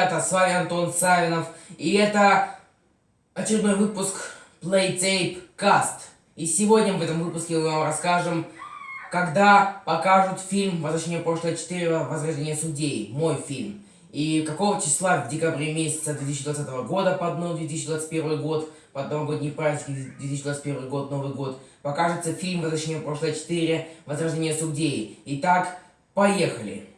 Ребята, с вами Антон Савинов, и это очередной выпуск Playtape Cast. И сегодня в этом выпуске мы вам расскажем, когда покажут фильм «Возвращение в прошлое 4. Возрождение судей», мой фильм. И какого числа в декабре месяца 2020 года, под новый 2021 год, под новогодние праздники 2021 год, Новый год, покажется фильм «Возвращение в прошлое 4. Возрождение судей». Итак, поехали!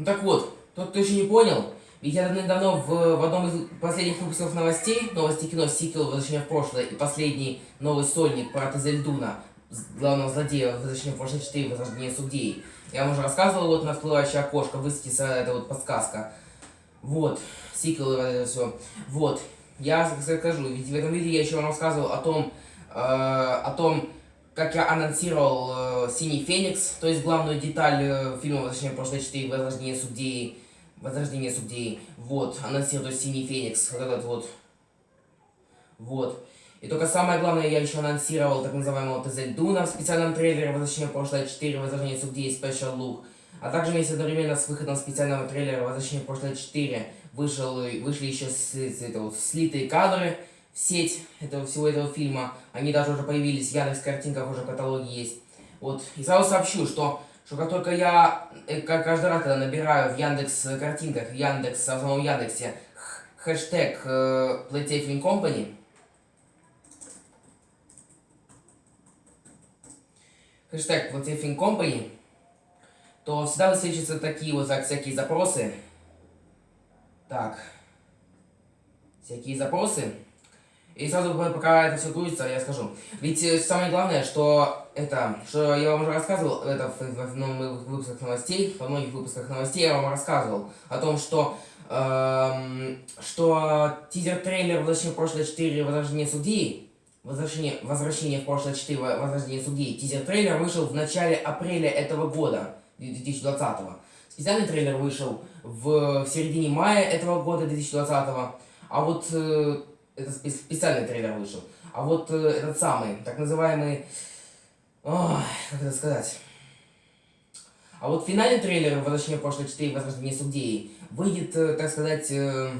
Ну так вот, тот, кто еще не понял, ведь я давно в, в одном из последних выпусков новостей, новости кино, сиквел «Возвращение в прошлое» и последний новый сольник про Тазельдуна, главного злодея «Возвращение в прошлое 4. Возрождение судей». Я вам уже рассказывал, вот на всплывающее окошко высветится эта вот подсказка. Вот, сиквел и это все. Вот, я скажу, ведь в этом видео я еще вам рассказывал о том, э, о том, как я анонсировал «Синий Феникс», то есть главную деталь э, фильма «Возвращение в прошлое 4. Возрождение судей», «Возрождение судей», вот, есть «Синий Феникс», вот этот вот, вот. И только самое главное, я еще анонсировал так называемого ТЗ Дуна в специальном трейлере «Возвращение в прошлое 4. Возрождение судей Special Look», а также вместе одновременно с выходом специального трейлера «Возвращение в прошлое 4» вышел, вышли еще с, с, это вот, слитые кадры, сеть этого, всего этого фильма. Они даже уже появились в Яндекс картинках, уже в каталоге есть. Вот. И сразу сообщу, что, что как только я, э, как каждый раз, когда набираю в Яндекс картинках, в Яндекс, в самом Яндексе, хэштег э, Playtafing Company, хэштег Playtafing Company, то всегда высвечиваются такие вот всякие запросы. Так. Всякие запросы. И сразу, пока это все грузится, я скажу. Ведь э, самое главное, что это, что я вам уже рассказывал, это в, в, в выпусках новостей, во многих выпусках новостей я вам рассказывал о том, что, эм, что тизер-трейлер «Возвращение в прошлое 4. Возрождение судьи», «Возвращение, возвращение в прошлое 4. Возрождение судьи», тизер-трейлер вышел в начале апреля этого года, 2020 -го. Специальный трейлер вышел в, в середине мая этого года, 2020 -го. А вот э, это специальный трейлер вышел. А вот э, этот самый, так называемый... Ой, как это сказать? А вот финальный трейлер «Возвращение в прошлое 4. Возрождение судей» выйдет, э, так сказать, э,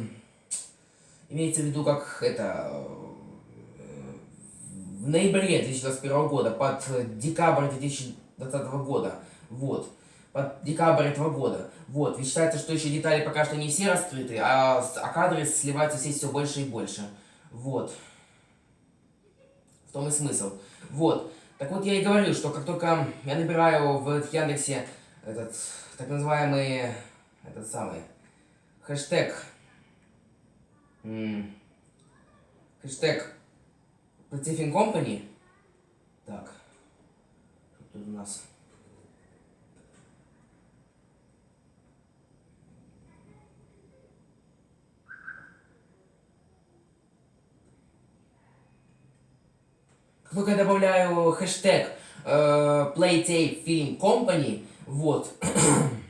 имеется в виду как это... Э, в ноябре 2021 года, под декабрь 2020 года. Вот под декабрь этого года. Вот, ведь считается, что еще детали пока что не все раскрыты, а, а кадры сливаются все все больше и больше. Вот. В том и смысл. Вот. Так вот, я и говорю, что как только я набираю в Яндексе этот, так называемый, этот самый, хэштег, хэштег Platifin Company, так, что тут у нас... я добавляю хэштег э, Playtape Film Company, вот,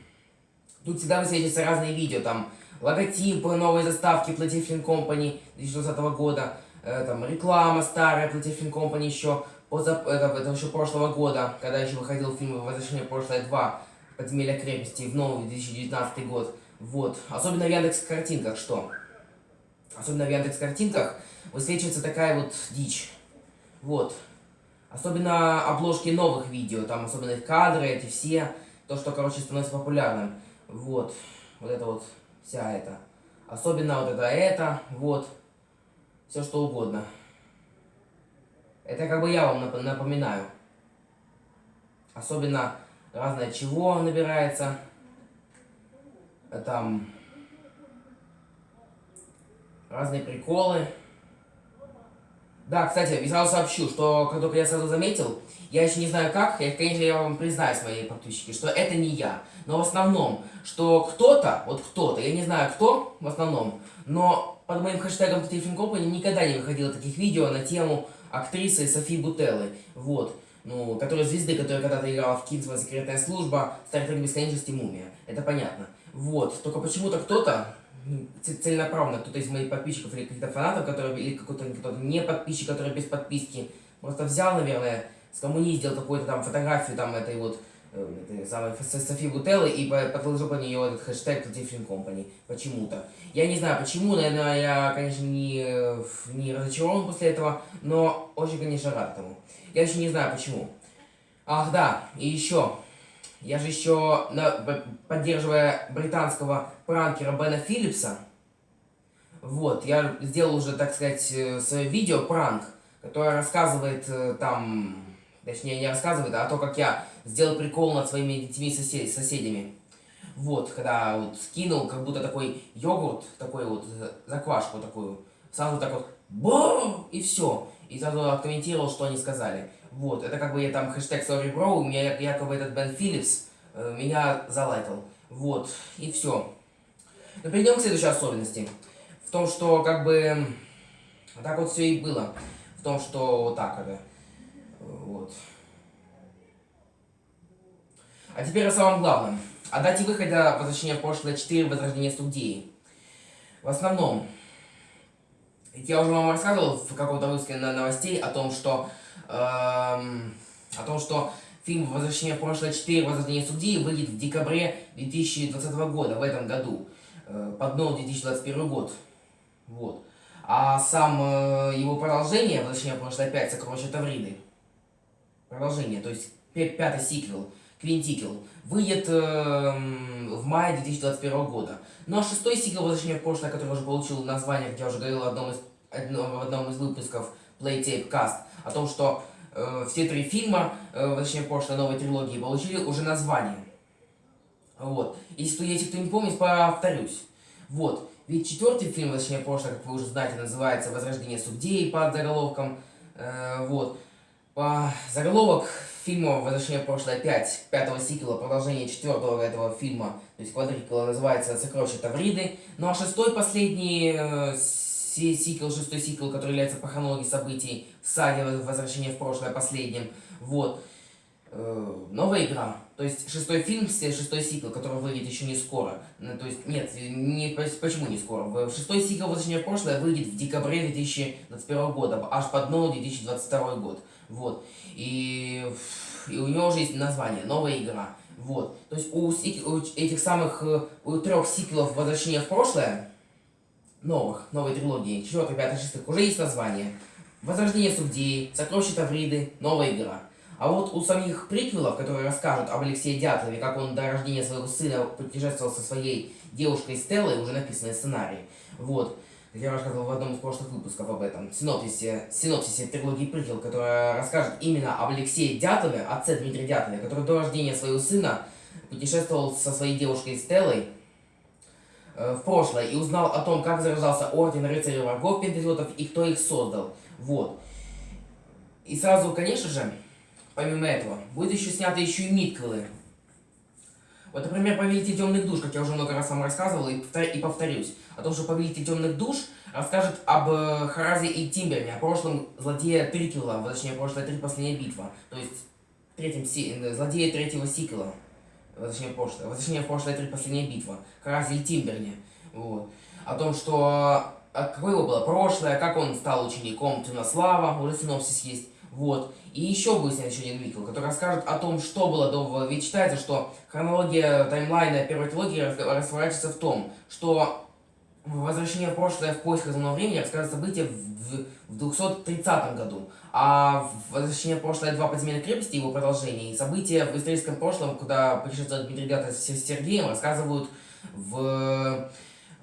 тут всегда высветятся разные видео, там, логотипы новой заставки Playtape Film Company 2020 года, э, там, реклама старая Playtape Film Company еще, позап... это, это еще прошлого года, когда еще выходил фильм «Возвращение в прошлое 2», «Подземелья крепости» в новый 2019 год, вот, особенно в Яндекс картинках, что? Особенно в Яндекс картинках высвечивается такая вот дичь. Вот. Особенно обложки новых видео, там особенно их кадры, эти все, то, что, короче, становится популярным. Вот. Вот это вот, вся эта. Особенно вот это, это, вот. Все что угодно. Это как бы я вам напоминаю. Особенно разное чего набирается. Там разные приколы. Да, кстати, сразу сообщу, что как только я сразу заметил, я еще не знаю как, я, конечно, я вам признаюсь, мои подписчики, что это не я. Но в основном, что кто-то, вот кто-то, я не знаю кто в основном, но под моим хэштегом Tiffin Company никогда не выходило таких видео на тему актрисы Софии Бутеллы. Вот. Ну, который звезды, которая когда-то играла в Кинсман Секретная служба, Trek Бесконечности Мумия. Это понятно. Вот. Только почему-то кто-то, целенаправленно, кто-то из моих подписчиков или каких-то фанатов, которые, или какой-то кто-то не подписчик, который без подписки, просто взял, наверное, скоммунист, сделал какую-то там фотографию там этой вот э, этой самой Софи Бутеллы и по- подложил по нее этот хэштег Defin Company. Почему-то. Я не знаю почему, наверное, я, конечно, не, не разочарован после этого, но очень, конечно, рад этому. Я еще не знаю почему. Ах да, и еще. Я же еще, на- поддерживая британского пранкера Бена Филлипса, вот, я сделал уже, так сказать, э, свое видео пранк, которое рассказывает э, там, точнее не рассказывает, а то, как я сделал прикол над своими детьми и сосе- соседями. Вот, когда вот скинул, как будто такой йогурт, такой вот э, заквашку такую, сразу так вот бам и все. И сразу откомментировал, что они сказали. Вот, это как бы я там хэштег sorry bro, меня якобы этот Бен Филлипс э, меня залайкал. Вот, и все. Но перейдем к следующей особенности. В том, что как бы так вот все и было. В том, что вот так это. Вот. А теперь о самом главном. О дате выхода «Возвращение в прошлое 4. Возрождение студии». В основном, я уже вам рассказывал в каком-то выпуске новостей о том, что эм, о том, что фильм «Возвращение в прошлое 4. Возрождение судьи» выйдет в декабре 2020 года, в этом году, э, под новый 2021 год. Вот. А сам э, его продолжение, «Возвращение в прошлое 5. Сокровища Тавриды», продолжение, то есть пя- пятый сиквел, квинтиквел, выйдет эм, в мае 2021 года. Ну а шестой сиквел «Возвращение в прошлое», который уже получил название, как я уже говорил в одном из, одном- в одном из выпусков Playtape Cast, о том, что э, все три фильма э, «Возвращение в прошлое» новой трилогии получили уже название. Вот. Если если кто не помнит, повторюсь. Вот. Ведь четвертый фильм «Возвращение в прошлое», как вы уже знаете, называется «Возрождение судей» под заголовком. Э, вот. По заголовок фильма «Возвращение в прошлое 5», пятого сиквела, продолжение четвертого этого фильма, то есть квадриквела, называется «Сокровища Тавриды». Ну а шестой, последний э, си- сиквел, шестой сиквел, который является по хронологии событий в саге «Возвращение в прошлое» последним, вот, э, новая игра. То есть шестой фильм, шестой сиквел, который выйдет еще не скоро. Ну, то есть, нет, не, почему не скоро? В- Шестой сиквел «Возвращение в прошлое» выйдет в декабре 2021 года, аж под новый 2022 год. Вот. И, и у него уже есть название, новая игра. Вот. То есть у, у этих самых, э, у трех сиквелов «Возвращение в прошлое», новых, новой трилогии, 4, 5, 6, уже есть название. Возрождение судей, Сокровища Тавриды, новая игра. А вот у самих приквелов, которые расскажут об Алексее Дятлове, как он до рождения своего сына путешествовал со своей девушкой Стеллой, уже написанный сценарий. Вот. Я рассказывал в одном из прошлых выпусков об этом. Синопсисе, синопсисе трилогии приквел, которая расскажет именно об Алексее Дятлове, отце Дмитрия Дятлове, который до рождения своего сына путешествовал со своей девушкой Стеллой э, в прошлое и узнал о том, как зарождался орден рыцарей врагов пентазиотов и кто их создал. Вот. И сразу, конечно же, помимо этого, будет еще снято еще и мидквелы. Вот, например, «Повелитель темных душ», как я уже много раз вам рассказывал, и, повтор- и повторюсь, о том, что «Повелитель темных душ» расскажет об э, Харазе и Тимберне, о прошлом злодея Триквела, точнее, прошлое три последняя битва, то есть третьем си- э, злодея третьего сиквела, в прошлое, в прошлое три последняя битва, Харазе и Тимберне, вот, о том, что а какое его было прошлое, как он стал учеником Темнослава, уже синопсис есть, вот. И еще будет снят еще один Микл, который расскажет о том, что было до... Ведь считается, что хронология таймлайна первой трилогии разворачивается в том, что возвращение в прошлое в поисках земного времени расскажет события в, в 230 году, а возвращение в прошлое два подземелья крепости, его продолжение, и события в историческом прошлом, куда путешествует Дмитрий Дятов с Сергеем, рассказывают в,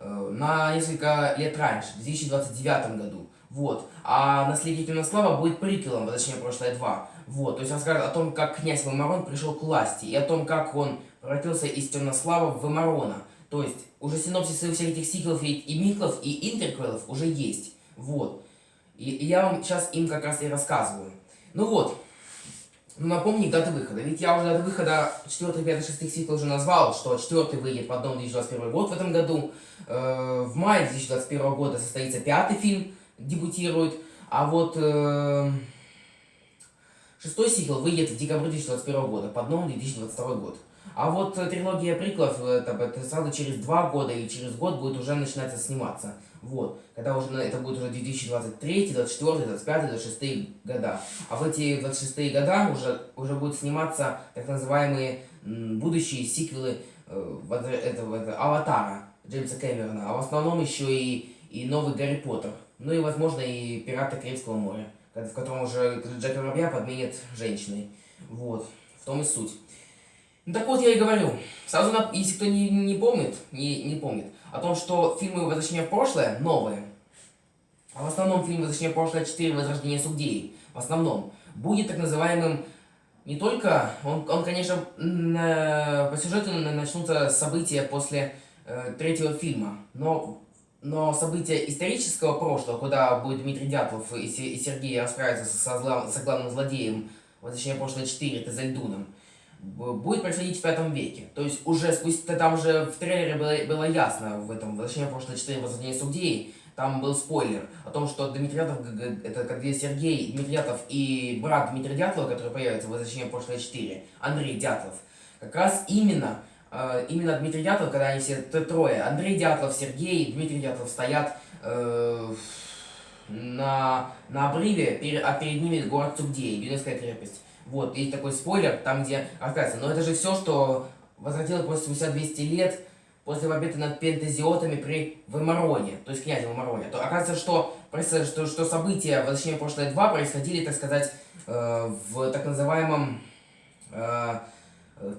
э, на несколько лет раньше, в 2029 году. Вот. А наследие Темнослава будет приквелом «Возвращение в прошлое 2». Вот. То есть расскажет о том, как князь Вымарон пришел к власти, и о том, как он превратился из Темнослава в Вымарона. То есть уже синопсисы всех этих сиквелов и, и миклов, и интерквелов уже есть. Вот. И, и я вам сейчас им как раз и рассказываю. Ну вот. Ну, напомни даты выхода. Ведь я уже даты выхода 4, 5, 6 сиквел уже назвал, что 4 выйдет под новый 2021 год в этом году. Э, в мае 2021 года состоится пятый фильм, дебютирует. А вот... э, Шестой сиквел выйдет в декабре 2021 года, под новым 2022 год. А вот э, трилогия приквелов, это, это сразу через два года или через год будет уже начинаться сниматься. Вот. Когда уже это будет уже 2023, 2024, 2025, 2026 года. А в эти 26 года уже, уже будут сниматься так называемые будущие сиквелы э, этого, этого Аватара Джеймса Кэмерона. А в основном еще и, и новый Гарри Поттер. Ну и, возможно, и Пираты Карибского моря, в котором уже Джек Воробья подменит женщиной. Вот. В том и суть. Ну так вот я и говорю. Сразу, на, если кто не, не помнит, не, не помнит, о том, что фильмы «Возвращение в прошлое» новые, а в основном фильм «Возвращение в прошлое 4. Возрождение Сугдеи», в основном, будет так называемым не только, он, он конечно, по сюжету начнутся события после э, третьего фильма, но, но события исторического прошлого, куда будет Дмитрий Дятлов и, Сергей расправятся со, зла, со главным злодеем «Возвращение в прошлое 4» Тезальдуном, будет происходить в пятом веке. То есть уже спустя, там же в трейлере было, было ясно в этом «Возвращение в прошлое 4. Возрождение Судей», там был спойлер о том, что Дмитриятов, это как где Сергей Дмитриятов и брат Дмитрия Дятлова, который появится в «Возвращение в прошлое 4», Андрей Дятлов, как раз именно, именно Дмитрий Дятлов, когда они все трое, Андрей Дятлов, Сергей, Дмитрий Дятлов стоят э, на, на обрыве, а перед ними город Цугдей, Юнецкая крепость. Вот, есть такой спойлер, там где рассказывается. Но это же все, что возродилось после спустя 200 лет после победы над пентазиотами при Вымароне, то есть князе Вымароне. То оказывается, что, что, что события возвращения в прошлое 2 происходили, так сказать, э, в так называемом э,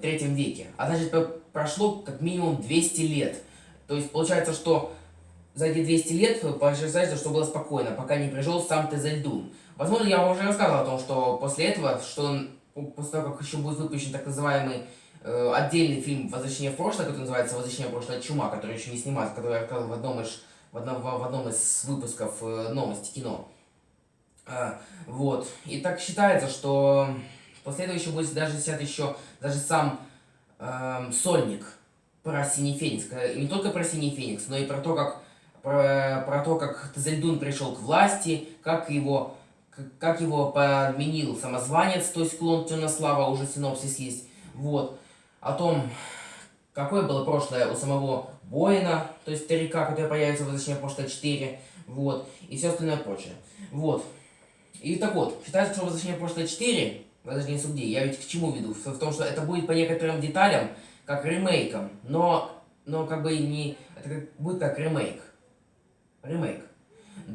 третьем веке. А значит, прошло как минимум 200 лет. То есть получается, что за эти 200 лет получается, что было спокойно, пока не пришел сам Тезельдун. Возможно, я вам уже рассказывал о том, что после этого, что он, после того, как еще будет выпущен так называемый э, отдельный фильм «Возвращение в прошлое», который называется «Возвращение в прошлое. Чума», который еще не снимается, который я рассказал в одном из, в одном, в одном из выпусков э, новости кино. А, вот. И так считается, что последующий будет даже снят еще даже сам э, сольник про Синий Феникс. И не только про Синий Феникс, но и про то, как про, про то, как Тазельдун пришел к власти, как его как его подменил самозванец, то есть клон Темнослава, уже синопсис есть. Вот. О том, какое было прошлое у самого Боина, то есть старика, который появится в «Возвращение прошлое 4», вот, и все остальное прочее. Вот. И так вот, считается, что «Возвращение прошлое 4», «Возвращение судей», я ведь к чему веду? В том, что это будет по некоторым деталям, как ремейком, но, но как бы не... Это как, будет как ремейк. Ремейк.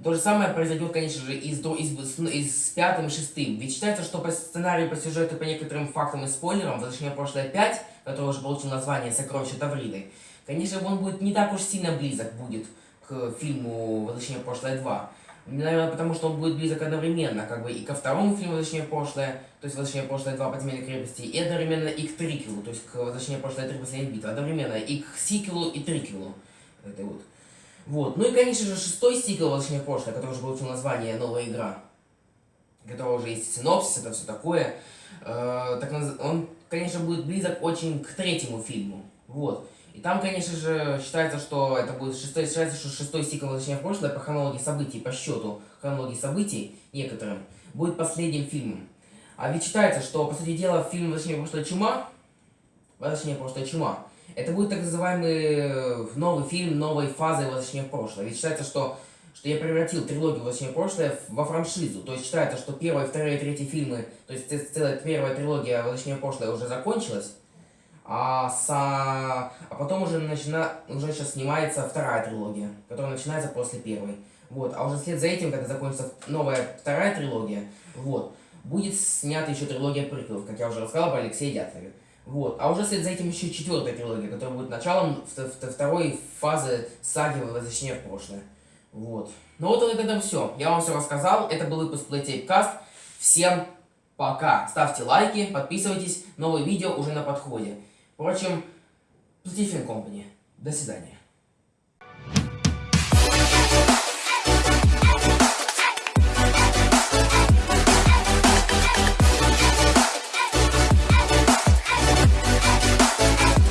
То же самое произойдет, конечно же, и с, из, и с пятым и шестым. Ведь считается, что по сценарию, по сюжету, по некоторым фактам и спойлерам, «Возвращение в прошлое 5», который уже получил название «Сокровища Тавриды», конечно, он будет не так уж сильно близок будет к фильму «Возвращение в прошлое 2». Наверное, потому что он будет близок одновременно, как бы и ко второму фильму «Возвращение в прошлое», то есть «Возвращение в прошлое 2. Подземелье крепости», и одновременно и к триквелу, то есть к «Возвращение в прошлое 3. Последняя битва», одновременно и к сиквелу и триквелу. Это вот. Вот. Ну и, конечно же, шестой сиквел «Возвращение в прошлое», который уже получил название «Новая игра», которого уже есть синопсис, это все такое. Э, так, он, конечно, будет близок очень к третьему фильму. Вот. И там, конечно же, считается, что это будет шестой, считается, что шестой сиквел «Возвращение в прошлое» по хронологии событий, по счету хронологии событий некоторым, будет последним фильмом. А ведь считается, что, по сути дела, фильм «Возвращение в прошлое. Чума», «Возвращение в прошлое. Чума», это будет так называемый э, новый фильм новой фазы «Возвращение в прошлое». Ведь считается, что, что я превратил трилогию «Возвращение в прошлое» во франшизу. То есть считается, что первые, вторые, третьи фильмы, то есть целая первая трилогия «Возвращение в прошлое» уже закончилась. А, с, а потом уже, начина, уже сейчас снимается вторая трилогия, которая начинается после первой. Вот. А уже вслед за этим, когда закончится новая вторая трилогия, вот, будет снята еще трилогия приквелов, как я уже рассказал по Алексею Дятлове. Вот. А уже след за этим еще четвертая трилогия, которая будет началом второй фазы саги «Возвращение в прошлое». Вот. Ну вот это, это все. Я вам все рассказал. Это был выпуск Playtape Cast. Всем пока. Ставьте лайки, подписывайтесь. Новые видео уже на подходе. Впрочем, Playtape Company. До свидания.